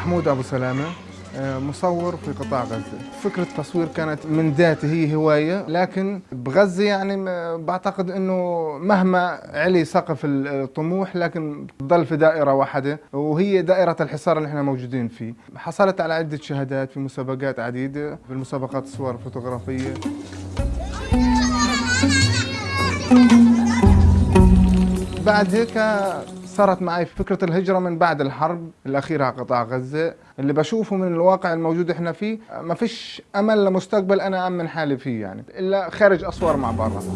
محمود أبو سلامة آه، مصور في قطاع غزة. فكرة التصوير كانت من ذاتي هي هواية لكن بغزة يعني بعتقد أنه مهما علي سقف الطموح لكن ضل في دائرة واحدة وهي دائرة الحصار اللي إحنا موجودين فيه. حصلت على عدة شهادات في مسابقات عديدة بالمسابقات الصور الفوتوغرافية. بعد هيك صارت معي فكرة الهجرة من بعد الحرب الأخيرة على قطاع غزة. اللي بشوفه من الواقع الموجود إحنا فيه ما فيش أمل لمستقبل أنا أمن حالي فيه يعني إلا خارج أسوار معبر رفح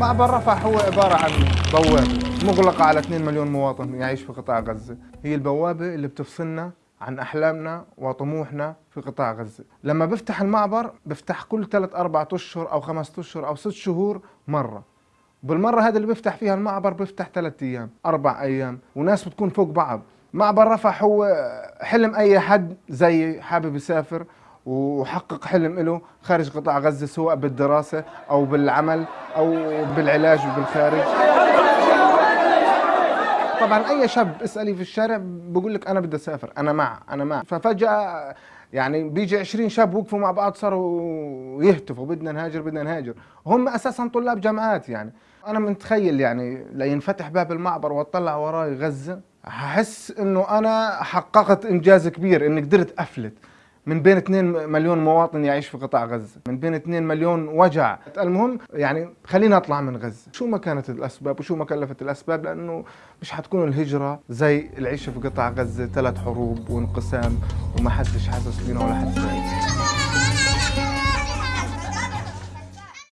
معبر رفح هو عبارة عن بوابة مغلقة على 2 مليون مواطن يعيش في قطاع غزة. هي البوابة اللي بتفصلنا عن أحلامنا وطموحنا في قطاع غزة. لما بفتح المعبر بفتح كل 3 أربعة أشهر أو خمسة أشهر أو ست شهور مرة. بالمرة هذا اللي بيفتح فيها المعبر بيفتح ثلاث أيام أربع أيام وناس بتكون فوق بعض. معبر رفح هو حلم أي حد زي حابب يسافر وحقق حلم له خارج قطاع غزة سواء بالدراسة أو بالعمل أو بالعلاج بالخارج طبعا أي شاب اسألي في الشارع بقول لك أنا بدي أسافر أنا مع أنا مع. ففجأة يعني بيجي 20 شاب وقفوا مع بعض صاروا يهتفوا بدنا نهاجر بدنا نهاجر. هم أساسا طلاب جامعات يعني. أنا متخيل يعني لينفتح باب المعبر واطلع وراي غزه هحس إنه أنا حققت إنجاز كبير إني قدرت أفلت. من بين 2 مليون مواطن يعيش في قطاع غزة من بين 2 مليون وجع. المهم يعني خلينا اطلع من غزة. شو ما كانت الأسباب وشو ما كلفت الأسباب لأنه مش حتكون الهجرة زي العيشة في قطاع غزة ثلاث حروب وانقسام وما حدش حاسس فينا ولا حد سامع